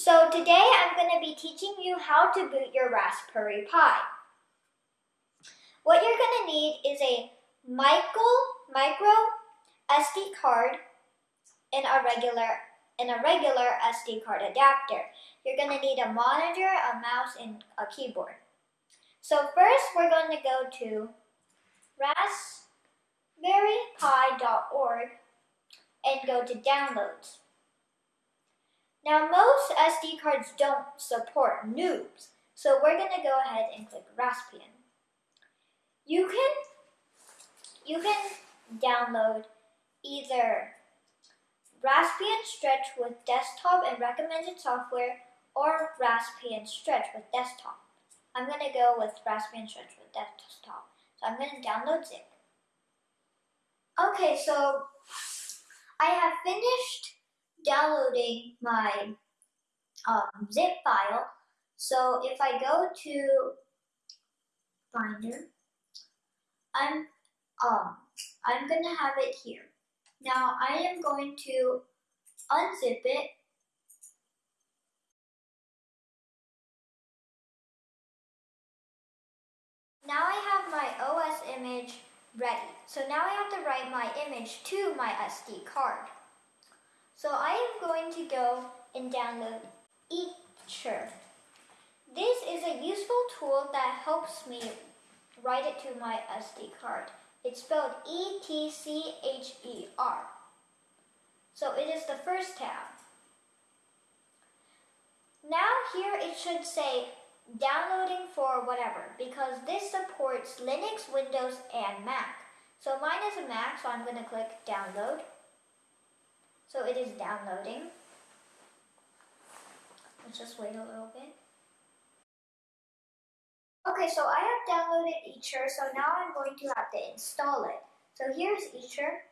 So today I'm going to be teaching you how to boot your Raspberry Pi. What you're going to need is a micro, micro SD card and a regular and a regular SD card adapter. You're going to need a monitor, a mouse, and a keyboard. So first we're going to go to raspberrypi.org and go to downloads. Now most SD cards don't support noobs, so we're going to go ahead and click Raspbian. You can, you can download either Raspbian Stretch with desktop and recommended software or Raspbian Stretch with desktop. I'm going to go with Raspbian Stretch with desktop. So I'm going to download zip. Okay, so I have finished downloading my um, zip file. So if I go to Finder, I'm um, I'm gonna have it here. Now I am going to unzip it. Now I have my OS image ready. So now I have to write my image to my SD card. So I am going to go and download Etcher. This is a useful tool that helps me write it to my SD card. It's spelled E-T-C-H-E-R. So it is the first tab. Now here it should say downloading for whatever because this supports Linux, Windows, and Mac. So mine is a Mac, so I'm going to click download. So it is downloading. Let's just wait a little bit. Okay, so I have downloaded Etcher, so now I'm going to have to install it. So here's Etcher.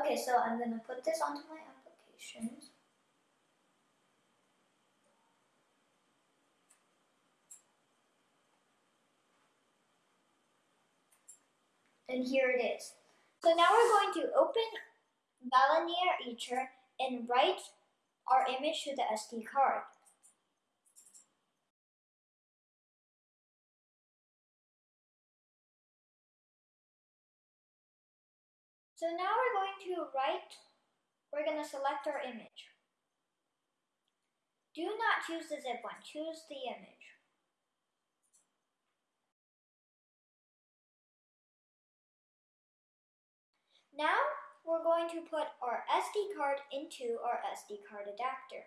Okay, so I'm going to put this onto my applications. And here it is. So now we're going to open Balena Etcher and write our image to the SD card. So now we're going to write, we're going to select our image. Do not choose the zip one, choose the image. Now we're going to put our SD card into our SD card adapter.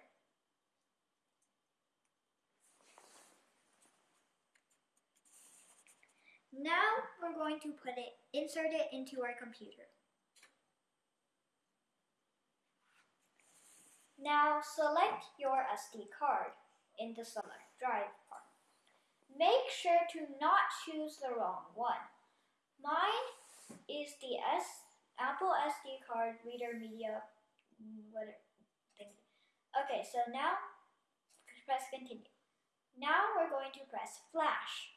Now we're going to put it, insert it into our computer. Now select your SD card in the select drive part. Make sure to not choose the wrong one. Mine is the S Apple SD card reader media mm, whatever thing. Okay, so now press continue. Now we're going to press flash.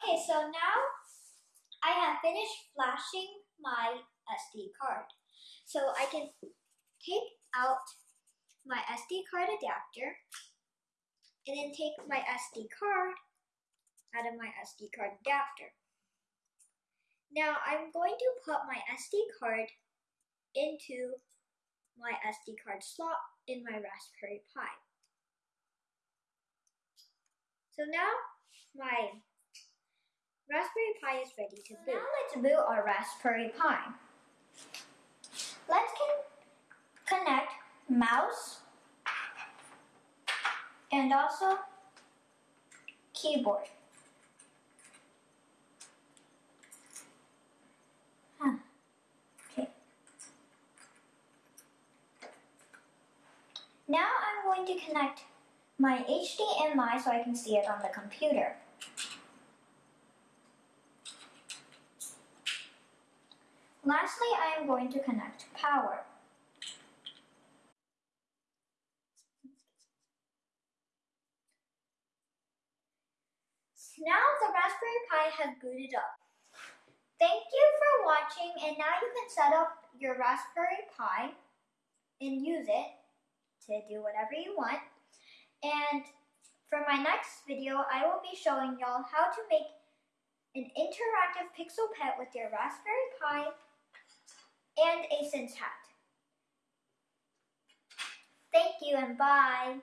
Okay, so now I have finished flashing my SD card. So I can take out my SD card adapter and then take my SD card out of my SD card adapter. Now I'm going to put my SD card into my SD card slot in my Raspberry Pi. So now my Raspberry Pi is ready to boot. Now let's boot our Raspberry Pi. Let's con connect mouse and also keyboard. Huh. Okay. Now I'm going to connect my HDMI so I can see it on the computer. Lastly, I am going to connect power. Now the Raspberry Pi has booted up. Thank you for watching and now you can set up your Raspberry Pi and use it to do whatever you want. And for my next video, I will be showing y'all how to make an interactive pixel pet with your Raspberry Pi and a Sense hat. Thank you and bye.